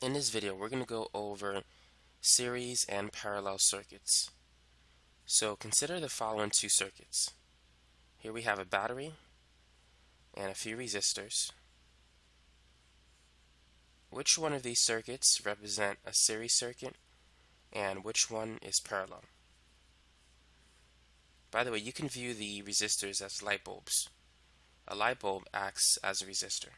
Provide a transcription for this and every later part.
In this video, we're going to go over series and parallel circuits. So consider the following two circuits. Here we have a battery and a few resistors. Which one of these circuits represent a series circuit and which one is parallel? By the way, you can view the resistors as light bulbs. A light bulb acts as a resistor.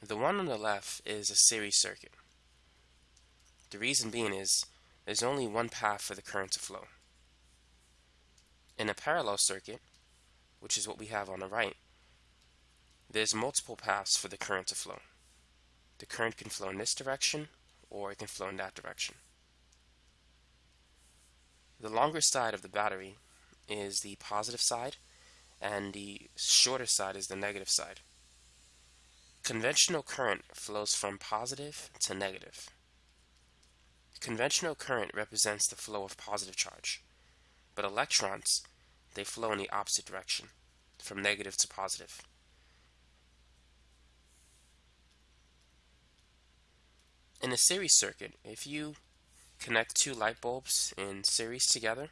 The one on the left is a series circuit. The reason being is there's only one path for the current to flow. In a parallel circuit, which is what we have on the right, there's multiple paths for the current to flow. The current can flow in this direction or it can flow in that direction. The longer side of the battery is the positive side and the shorter side is the negative side. Conventional current flows from positive to negative. Conventional current represents the flow of positive charge, but electrons, they flow in the opposite direction, from negative to positive. In a series circuit, if you connect two light bulbs in series together,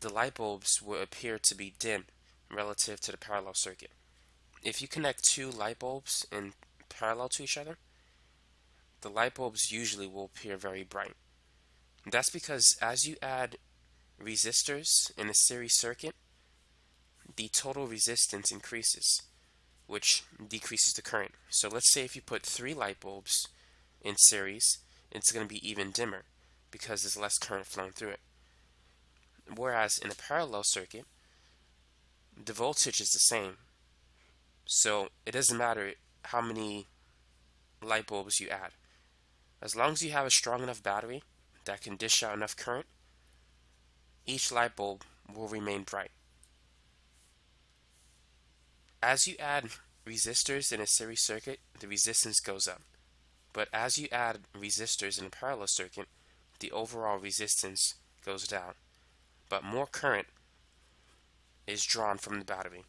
the light bulbs will appear to be dim relative to the parallel circuit if you connect two light bulbs in parallel to each other, the light bulbs usually will appear very bright. That's because as you add resistors in a series circuit, the total resistance increases, which decreases the current. So let's say if you put three light bulbs in series, it's going to be even dimmer because there's less current flowing through it. Whereas in a parallel circuit, the voltage is the same, so it doesn't matter how many light bulbs you add. As long as you have a strong enough battery that can dish out enough current, each light bulb will remain bright. As you add resistors in a series circuit, the resistance goes up. But as you add resistors in a parallel circuit, the overall resistance goes down. But more current is drawn from the battery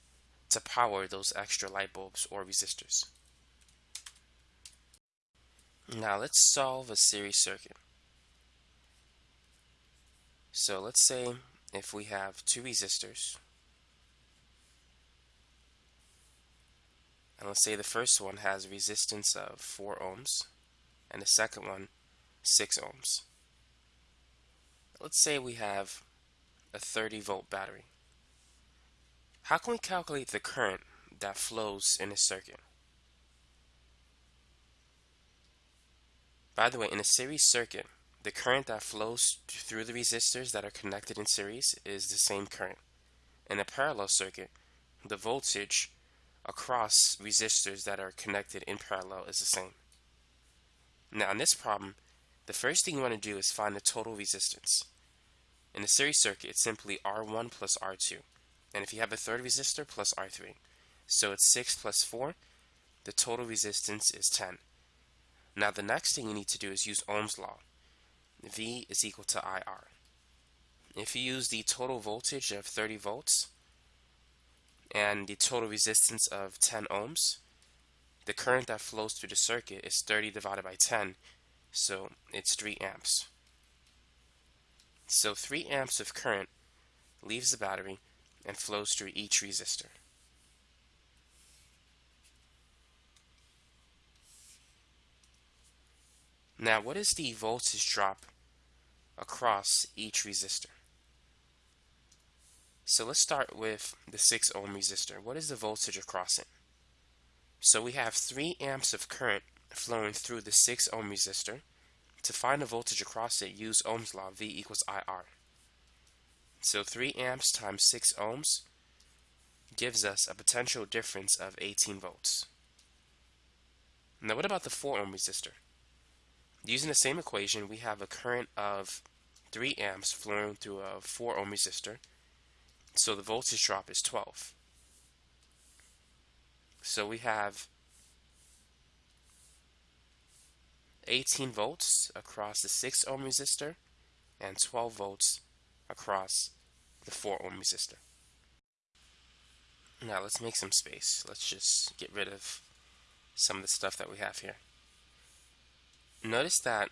to power those extra light bulbs or resistors. Now let's solve a series circuit. So let's say if we have two resistors, and let's say the first one has a resistance of 4 ohms, and the second one 6 ohms. Let's say we have a 30 volt battery. How can we calculate the current that flows in a circuit? By the way, in a series circuit, the current that flows through the resistors that are connected in series is the same current. In a parallel circuit, the voltage across resistors that are connected in parallel is the same. Now in this problem, the first thing you want to do is find the total resistance. In a series circuit, it's simply R1 plus R2. And if you have a third resistor, plus R3. So it's 6 plus 4. The total resistance is 10. Now the next thing you need to do is use Ohm's law. V is equal to IR. If you use the total voltage of 30 volts and the total resistance of 10 ohms, the current that flows through the circuit is 30 divided by 10, so it's 3 amps. So 3 amps of current leaves the battery and flows through each resistor. Now what is the voltage drop across each resistor? So let's start with the 6 ohm resistor. What is the voltage across it? So we have 3 amps of current flowing through the 6 ohm resistor. To find the voltage across it, use Ohm's law, V equals IR. So 3 amps times 6 ohms gives us a potential difference of 18 volts. Now what about the 4 ohm resistor? Using the same equation, we have a current of 3 amps flowing through a 4 ohm resistor, so the voltage drop is 12. So we have 18 volts across the 6 ohm resistor and 12 volts across the 4 ohm resistor. Now let's make some space. Let's just get rid of some of the stuff that we have here. Notice that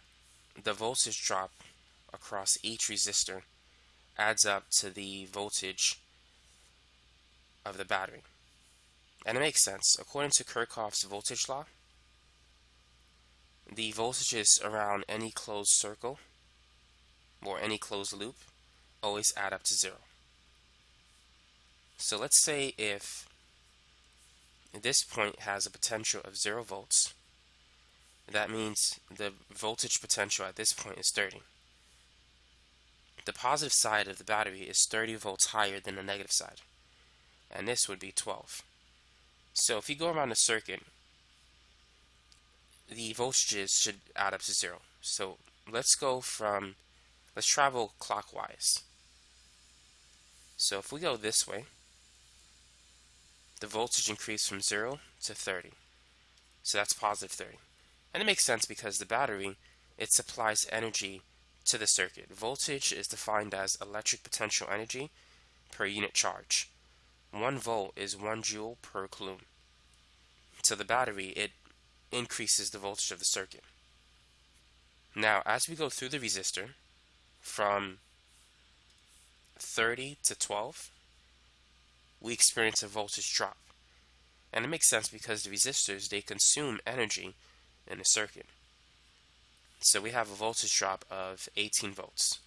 the voltage drop across each resistor adds up to the voltage of the battery. And it makes sense. According to Kirchhoff's voltage law, the voltages around any closed circle or any closed loop always add up to zero. So let's say if this point has a potential of zero volts, that means the voltage potential at this point is 30. The positive side of the battery is 30 volts higher than the negative side, and this would be 12. So if you go around the circuit, the voltages should add up to zero. So let's go from, let's travel clockwise. So if we go this way, the voltage increased from 0 to 30. So that's positive 30. And it makes sense because the battery, it supplies energy to the circuit. Voltage is defined as electric potential energy per unit charge. 1 volt is 1 joule per coulomb. So the battery, it increases the voltage of the circuit. Now, as we go through the resistor from 30 to 12, we experience a voltage drop. And it makes sense because the resistors, they consume energy in a circuit. So we have a voltage drop of 18 volts,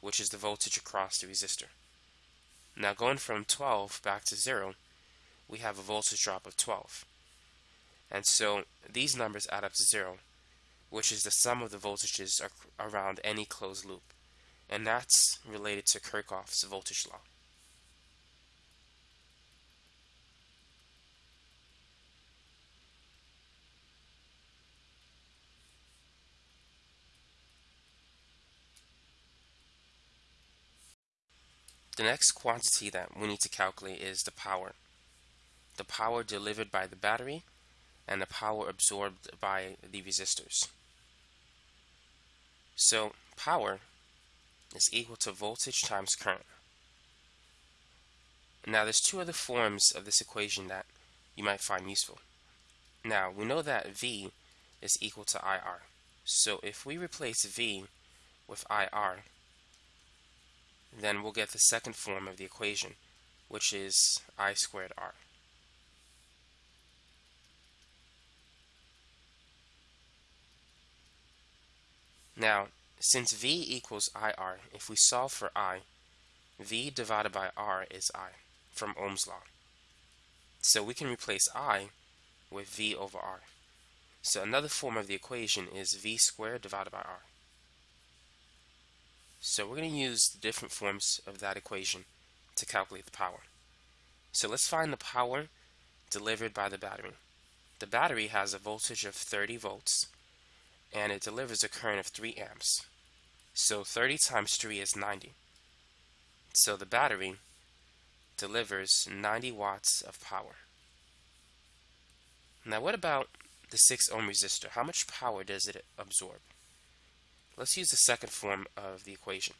which is the voltage across the resistor. Now going from 12 back to 0, we have a voltage drop of 12. And so these numbers add up to 0, which is the sum of the voltages around any closed loop. And that's related to Kirchhoff's voltage law. The next quantity that we need to calculate is the power. The power delivered by the battery and the power absorbed by the resistors. So power is equal to voltage times current. Now there's two other forms of this equation that you might find useful. Now we know that V is equal to IR. So if we replace V with IR, then we'll get the second form of the equation, which is I squared R. Now, since V equals IR, if we solve for I, V divided by R is I, from Ohm's law. So we can replace I with V over R. So another form of the equation is V squared divided by R. So we're going to use the different forms of that equation to calculate the power. So let's find the power delivered by the battery. The battery has a voltage of 30 volts and it delivers a current of 3 amps. So 30 times 3 is 90. So the battery delivers 90 watts of power. Now what about the 6 ohm resistor? How much power does it absorb? Let's use the second form of the equation.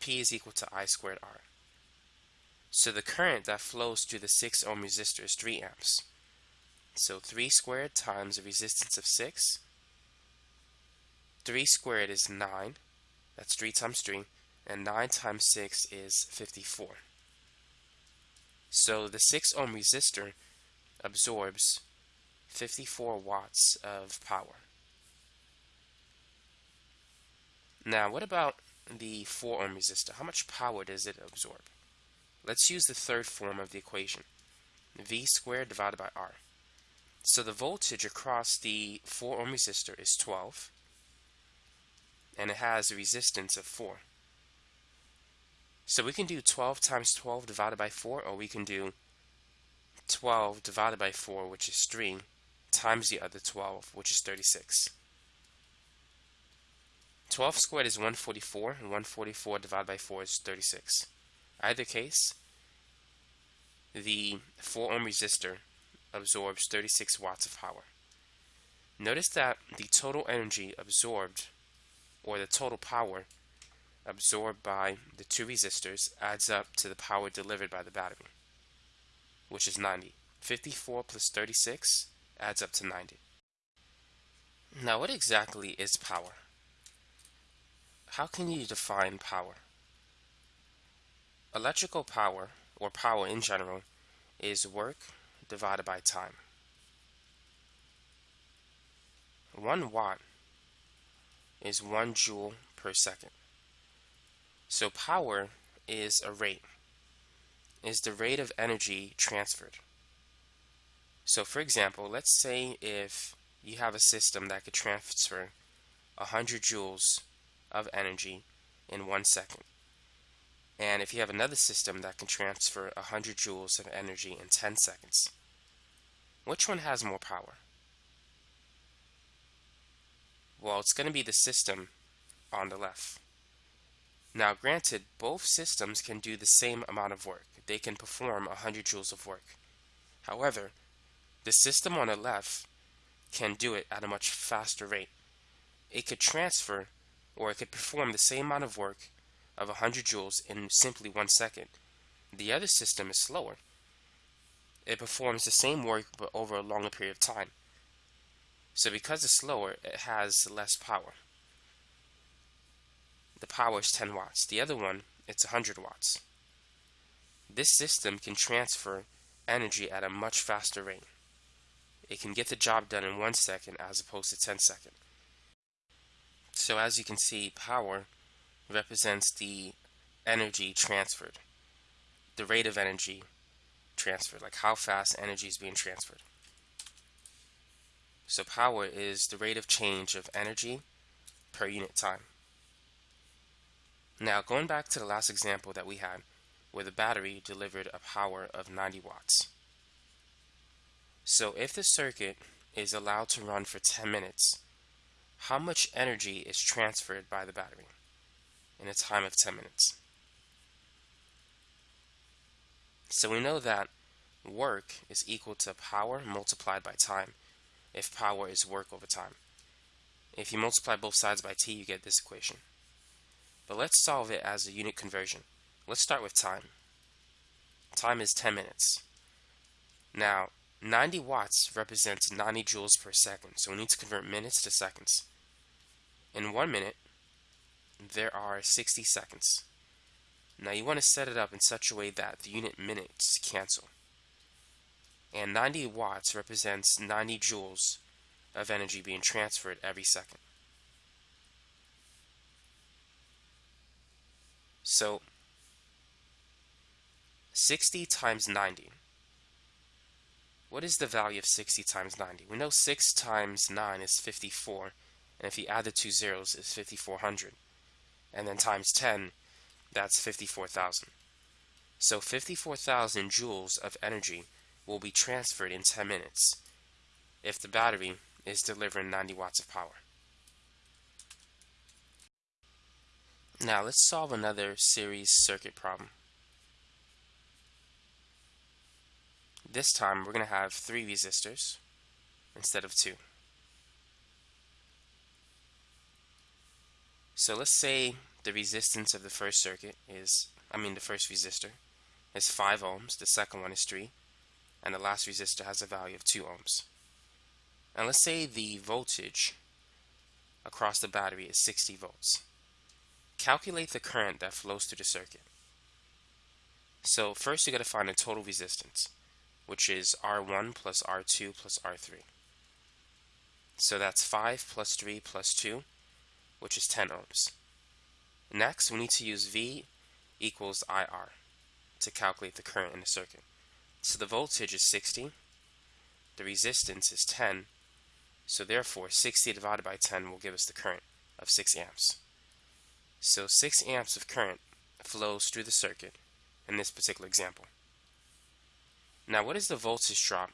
P is equal to I squared R. So the current that flows through the 6 ohm resistor is 3 amps. So 3 squared times the resistance of 6 3 squared is 9. That's 3 times 3. And 9 times 6 is 54. So the 6 ohm resistor absorbs 54 watts of power. Now, what about the 4 ohm resistor? How much power does it absorb? Let's use the third form of the equation. V squared divided by R. So the voltage across the 4 ohm resistor is 12 and it has a resistance of 4. So we can do 12 times 12 divided by 4, or we can do 12 divided by 4, which is 3, times the other 12, which is 36. 12 squared is 144, and 144 divided by 4 is 36. Either case, the 4 ohm resistor absorbs 36 watts of power. Notice that the total energy absorbed or the total power absorbed by the two resistors adds up to the power delivered by the battery, which is 90. 54 plus 36 adds up to 90. Now what exactly is power? How can you define power? Electrical power, or power in general, is work divided by time. 1 watt is 1 joule per second. So power is a rate, is the rate of energy transferred. So for example, let's say if you have a system that could transfer 100 joules of energy in one second. And if you have another system that can transfer 100 joules of energy in 10 seconds, which one has more power? Well, it's going to be the system on the left. Now, granted, both systems can do the same amount of work. They can perform 100 joules of work. However, the system on the left can do it at a much faster rate. It could transfer or it could perform the same amount of work of 100 joules in simply one second. The other system is slower. It performs the same work but over a longer period of time. So because it's slower, it has less power. The power is 10 watts. The other one, it's 100 watts. This system can transfer energy at a much faster rate. It can get the job done in one second as opposed to 10 seconds. So as you can see, power represents the energy transferred, the rate of energy transferred, like how fast energy is being transferred. So power is the rate of change of energy per unit time. Now going back to the last example that we had where the battery delivered a power of 90 watts. So if the circuit is allowed to run for 10 minutes, how much energy is transferred by the battery in a time of 10 minutes? So we know that work is equal to power multiplied by time if power is work over time. If you multiply both sides by t, you get this equation. But let's solve it as a unit conversion. Let's start with time. Time is 10 minutes. Now, 90 watts represents 90 joules per second, so we need to convert minutes to seconds. In one minute, there are 60 seconds. Now you want to set it up in such a way that the unit minutes cancel. And 90 watts represents 90 joules of energy being transferred every second. So 60 times 90 what is the value of 60 times 90? We know 6 times 9 is 54, and if you add the two zeros, it's 5400. And then times 10, that's 54,000. So 54,000 joules of energy will be transferred in 10 minutes if the battery is delivering 90 watts of power. Now let's solve another series circuit problem. This time we're going to have three resistors instead of two. So let's say the resistance of the first circuit is, I mean the first resistor, is 5 ohms, the second one is 3, and the last resistor has a value of 2 ohms. And let's say the voltage across the battery is 60 volts. Calculate the current that flows through the circuit. So first you got to find the total resistance which is R1 plus R2 plus R3. So that's 5 plus 3 plus 2, which is 10 ohms. Next, we need to use V equals IR to calculate the current in the circuit. So the voltage is 60, the resistance is 10, so therefore 60 divided by 10 will give us the current of 6 amps. So 6 amps of current flows through the circuit in this particular example. Now what is the voltage drop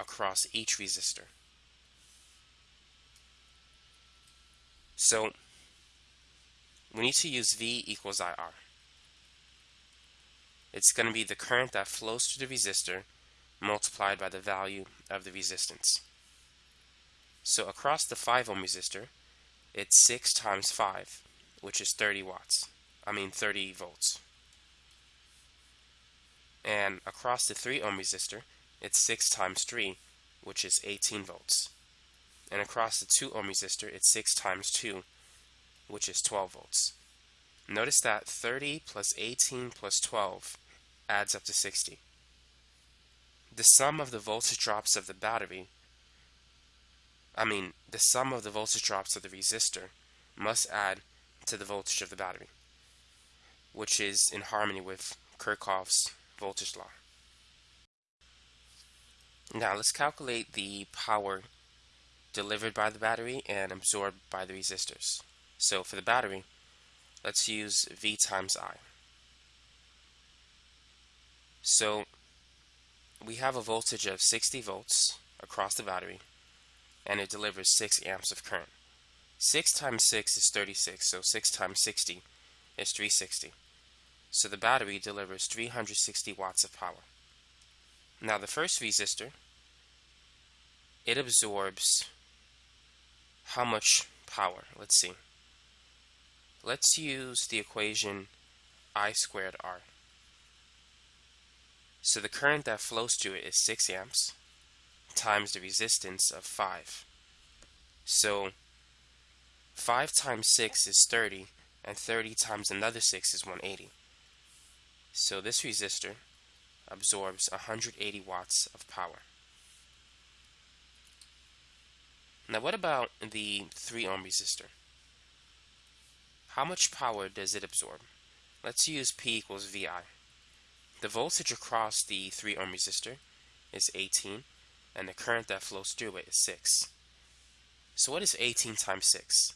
across each resistor? So we need to use V equals IR. It's going to be the current that flows through the resistor multiplied by the value of the resistance. So across the 5 ohm resistor, it's 6 times 5, which is 30 watts. I mean 30 volts. And across the 3 ohm resistor, it's 6 times 3, which is 18 volts. And across the 2 ohm resistor, it's 6 times 2, which is 12 volts. Notice that 30 plus 18 plus 12 adds up to 60. The sum of the voltage drops of the battery, I mean, the sum of the voltage drops of the resistor must add to the voltage of the battery, which is in harmony with Kirchhoff's voltage law. Now let's calculate the power delivered by the battery and absorbed by the resistors. So for the battery, let's use V times I. So we have a voltage of 60 volts across the battery and it delivers 6 amps of current. 6 times 6 is 36, so 6 times 60 is 360. So the battery delivers 360 watts of power. Now the first resistor, it absorbs how much power? Let's see. Let's use the equation I squared R. So the current that flows through it is 6 amps times the resistance of 5. So 5 times 6 is 30, and 30 times another 6 is 180. So this resistor absorbs 180 watts of power. Now what about the 3 ohm resistor? How much power does it absorb? Let's use P equals VI. The voltage across the 3 ohm resistor is 18 and the current that flows through it is 6. So what is 18 times 6?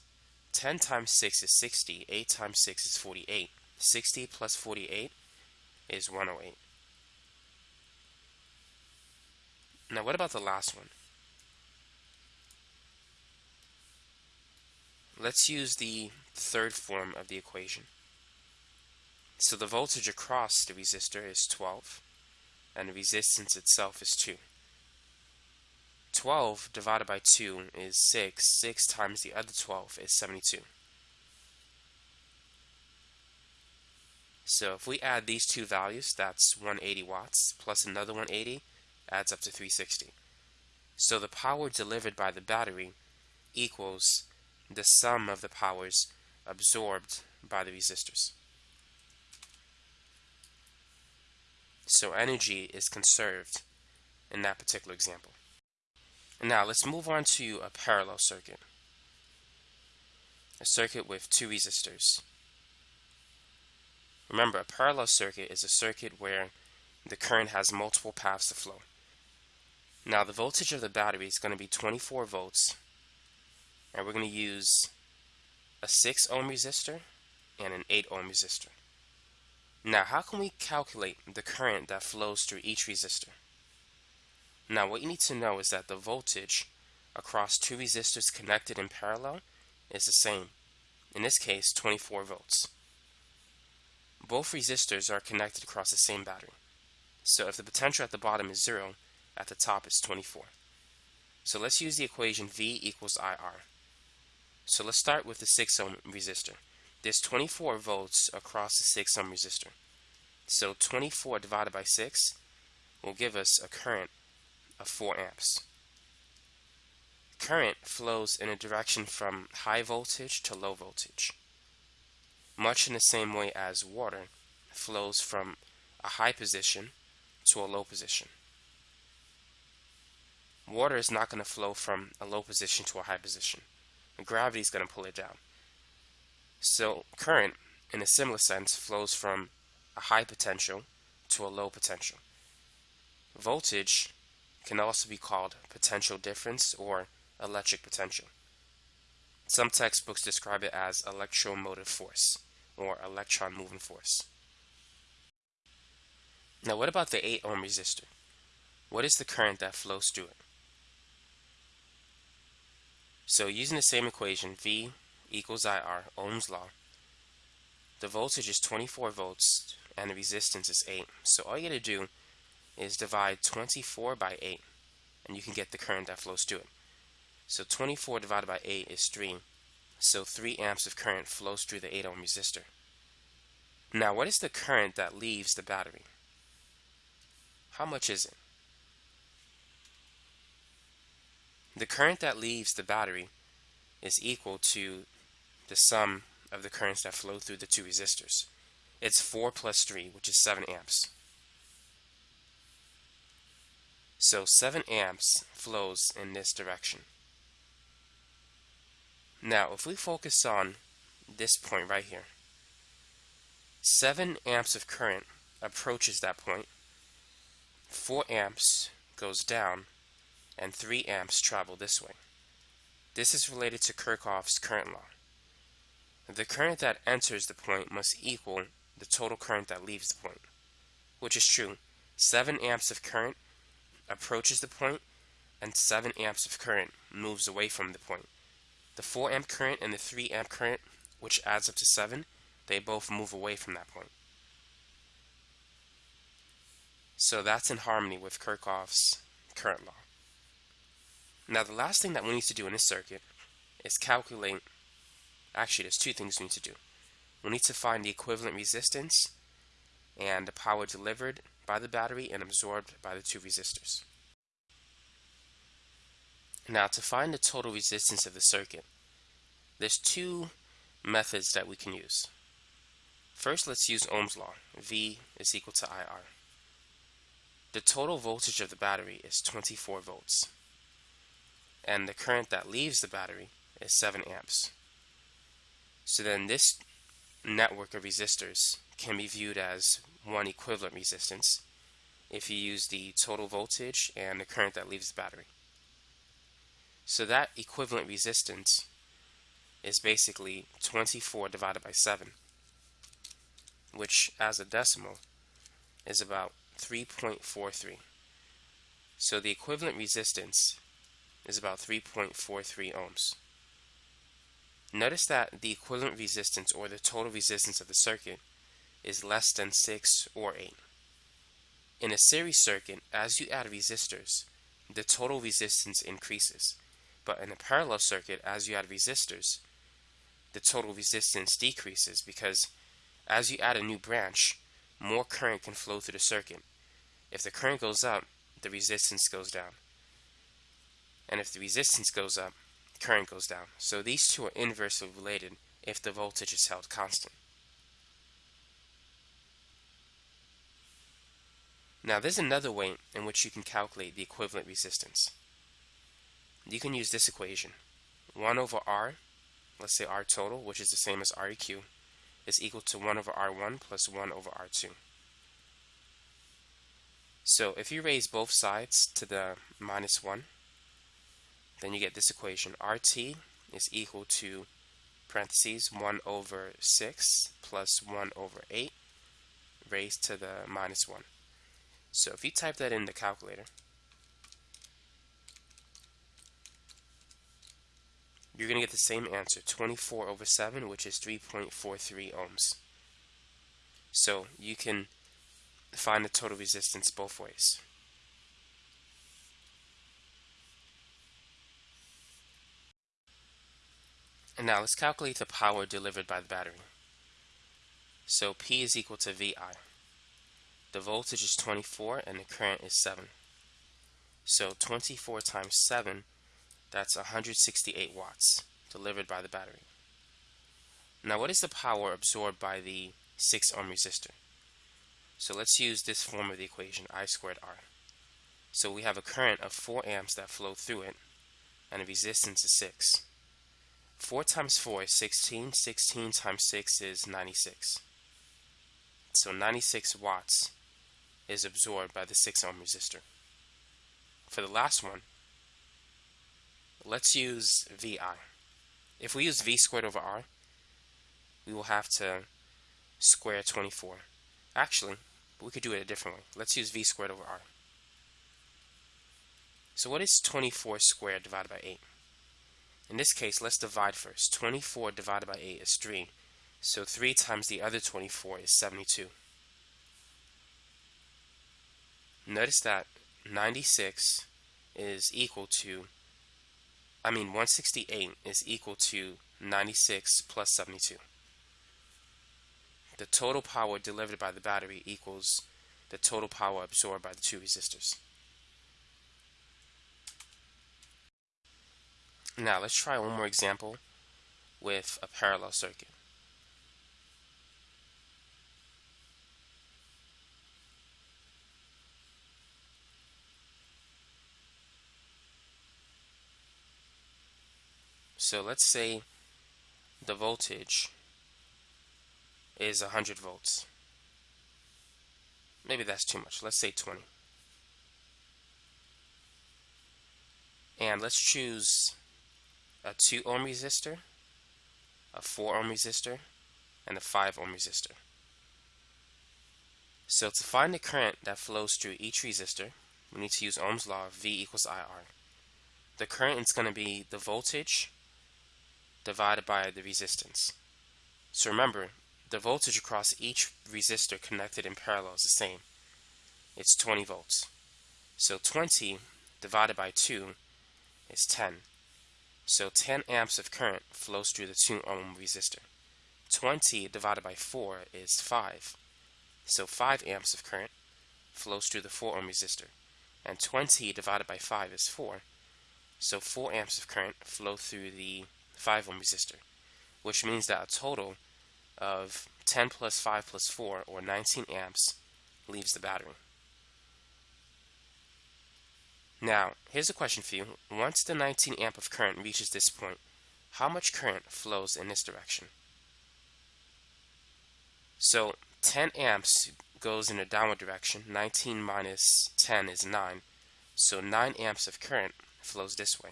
10 times 6 is 60, 8 times 6 is 48. 60 plus 48 is 108. Now what about the last one? Let's use the third form of the equation. So the voltage across the resistor is 12 and the resistance itself is 2. 12 divided by 2 is 6. 6 times the other 12 is 72. So if we add these two values, that's 180 watts plus another 180 adds up to 360. So the power delivered by the battery equals the sum of the powers absorbed by the resistors. So energy is conserved in that particular example. Now let's move on to a parallel circuit. A circuit with two resistors. Remember, a parallel circuit is a circuit where the current has multiple paths to flow. Now the voltage of the battery is going to be 24 volts and we're going to use a 6 ohm resistor and an 8 ohm resistor. Now how can we calculate the current that flows through each resistor? Now what you need to know is that the voltage across two resistors connected in parallel is the same. In this case 24 volts. Both resistors are connected across the same battery. So if the potential at the bottom is 0, at the top is 24. So let's use the equation V equals IR. So let's start with the 6 ohm resistor. There's 24 volts across the 6 ohm resistor. So 24 divided by 6 will give us a current of 4 amps. Current flows in a direction from high voltage to low voltage, much in the same way as water flows from a high position to a low position. Water is not going to flow from a low position to a high position. Gravity is going to pull it down. So current, in a similar sense, flows from a high potential to a low potential. Voltage can also be called potential difference or electric potential. Some textbooks describe it as electromotive force or electron moving force. Now what about the 8 ohm resistor? What is the current that flows through it? So using the same equation, V equals IR, Ohm's law, the voltage is 24 volts and the resistance is 8. So all you got to do is divide 24 by 8 and you can get the current that flows through it. So 24 divided by 8 is 3. So 3 amps of current flows through the 8 ohm resistor. Now what is the current that leaves the battery? How much is it? the current that leaves the battery is equal to the sum of the currents that flow through the two resistors. It's 4 plus 3, which is 7 amps. So 7 amps flows in this direction. Now, if we focus on this point right here, 7 amps of current approaches that point, 4 amps goes down, and 3 amps travel this way. This is related to Kirchhoff's current law. The current that enters the point must equal the total current that leaves the point, which is true. 7 amps of current approaches the point, and 7 amps of current moves away from the point. The 4 amp current and the 3 amp current, which adds up to 7, they both move away from that point. So that's in harmony with Kirchhoff's current law. Now the last thing that we need to do in this circuit is calculate, actually there's two things we need to do. We need to find the equivalent resistance and the power delivered by the battery and absorbed by the two resistors. Now to find the total resistance of the circuit, there's two methods that we can use. First, let's use Ohm's law. V is equal to IR. The total voltage of the battery is 24 volts. And the current that leaves the battery is 7 amps. So then this network of resistors can be viewed as one equivalent resistance if you use the total voltage and the current that leaves the battery. So that equivalent resistance is basically 24 divided by 7, which as a decimal is about 3.43. So the equivalent resistance is about 3.43 ohms. Notice that the equivalent resistance or the total resistance of the circuit is less than 6 or 8. In a series circuit, as you add resistors, the total resistance increases. But in a parallel circuit, as you add resistors, the total resistance decreases because as you add a new branch, more current can flow through the circuit. If the current goes up, the resistance goes down. And if the resistance goes up, current goes down. So these two are inversely related if the voltage is held constant. Now there's another way in which you can calculate the equivalent resistance. You can use this equation. 1 over R, let's say R total, which is the same as REQ, is equal to 1 over R1 plus 1 over R2. So if you raise both sides to the minus 1, then you get this equation. RT is equal to parentheses 1 over 6 plus 1 over 8 raised to the minus 1. So if you type that in the calculator, you're going to get the same answer, 24 over 7, which is 3.43 ohms. So you can find the total resistance both ways. And now let's calculate the power delivered by the battery. So P is equal to VI. The voltage is 24 and the current is 7. So 24 times 7, that's 168 watts delivered by the battery. Now what is the power absorbed by the 6 ohm resistor? So let's use this form of the equation, I squared R. So we have a current of 4 amps that flow through it, and a resistance is 6. 4 times 4 is 16, 16 times 6 is 96. So 96 watts is absorbed by the 6 ohm resistor. For the last one, let's use VI. If we use V squared over R, we will have to square 24. Actually, we could do it a different way. Let's use V squared over R. So what is 24 squared divided by 8? In this case, let's divide first. 24 divided by 8 is 3. So 3 times the other 24 is 72. Notice that 96 is equal to, I mean 168 is equal to 96 plus 72. The total power delivered by the battery equals the total power absorbed by the two resistors. Now let's try one more example with a parallel circuit. So let's say the voltage is 100 volts. Maybe that's too much. Let's say 20. And let's choose a 2 ohm resistor, a 4 ohm resistor, and a 5 ohm resistor. So to find the current that flows through each resistor, we need to use Ohm's law of V equals IR. The current is going to be the voltage divided by the resistance. So remember, the voltage across each resistor connected in parallel is the same. It's 20 volts. So 20 divided by 2 is 10. So 10 amps of current flows through the 2 ohm resistor. 20 divided by 4 is 5. So 5 amps of current flows through the 4 ohm resistor. And 20 divided by 5 is 4. So 4 amps of current flow through the 5 ohm resistor, which means that a total of 10 plus 5 plus 4, or 19 amps, leaves the battery. Now, here's a question for you. Once the 19 amp of current reaches this point, how much current flows in this direction? So 10 amps goes in a downward direction. 19 minus 10 is 9. So 9 amps of current flows this way.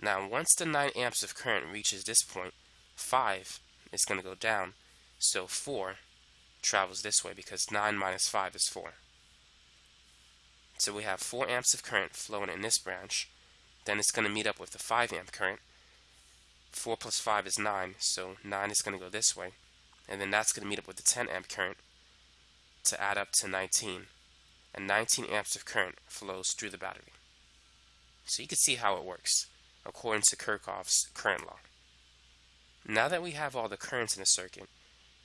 Now, once the 9 amps of current reaches this point, 5 is going to go down. So 4 travels this way because 9 minus 5 is 4. So we have 4 amps of current flowing in this branch. Then it's going to meet up with the 5 amp current. 4 plus 5 is 9, so 9 is going to go this way. And then that's going to meet up with the 10 amp current to add up to 19. And 19 amps of current flows through the battery. So you can see how it works according to Kirchhoff's current law. Now that we have all the currents in a circuit,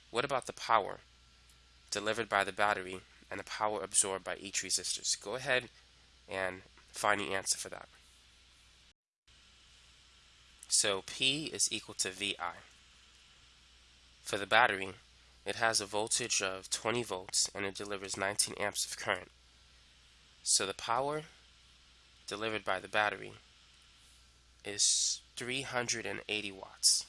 what about the power delivered by the battery and the power absorbed by each resistor. So go ahead and find the answer for that. So P is equal to VI. For the battery, it has a voltage of 20 volts and it delivers 19 amps of current. So the power delivered by the battery is 380 watts.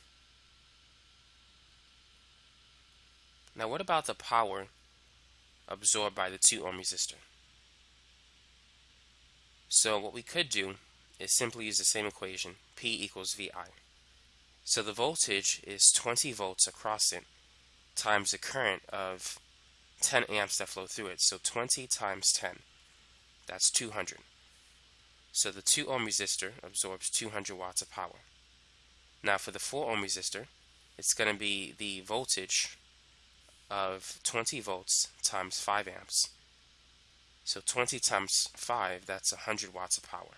Now what about the power absorbed by the 2 ohm resistor. So what we could do is simply use the same equation, P equals VI. So the voltage is 20 volts across it times the current of 10 amps that flow through it. So 20 times 10, that's 200. So the 2 ohm resistor absorbs 200 watts of power. Now for the 4 ohm resistor, it's going to be the voltage of 20 volts times 5 amps. So 20 times 5, that's 100 watts of power.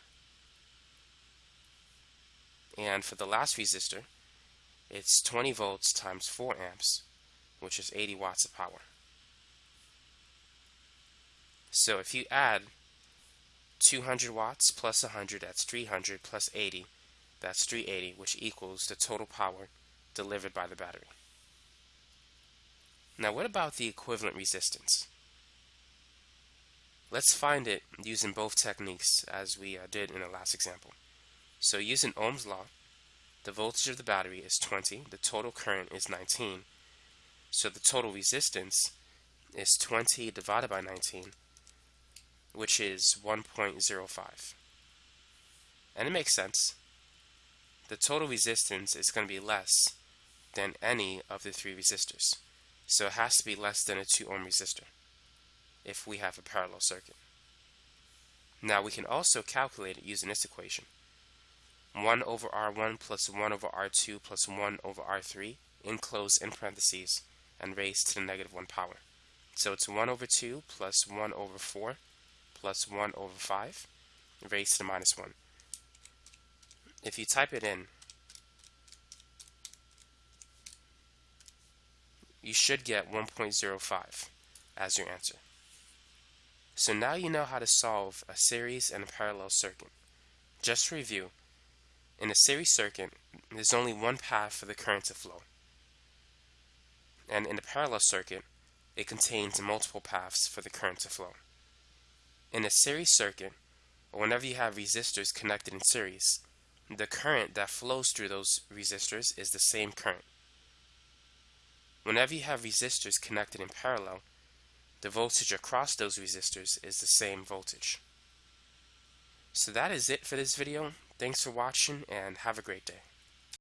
And for the last resistor, it's 20 volts times 4 amps, which is 80 watts of power. So if you add 200 watts plus 100, that's 300, plus 80, that's 380, which equals the total power delivered by the battery. Now what about the equivalent resistance? Let's find it using both techniques as we uh, did in the last example. So using Ohm's law, the voltage of the battery is 20, the total current is 19, so the total resistance is 20 divided by 19, which is 1.05. And it makes sense. The total resistance is going to be less than any of the three resistors. So it has to be less than a 2 ohm resistor if we have a parallel circuit. Now we can also calculate it using this equation. 1 over R1 plus 1 over R2 plus 1 over R3 enclosed in parentheses and raised to the negative 1 power. So it's 1 over 2 plus 1 over 4 plus 1 over 5 raised to the minus 1. If you type it in, you should get 1.05 as your answer. So now you know how to solve a series and a parallel circuit. Just to review, In a series circuit, there's only one path for the current to flow. And in a parallel circuit, it contains multiple paths for the current to flow. In a series circuit, whenever you have resistors connected in series, the current that flows through those resistors is the same current. Whenever you have resistors connected in parallel, the voltage across those resistors is the same voltage. So that is it for this video. Thanks for watching and have a great day.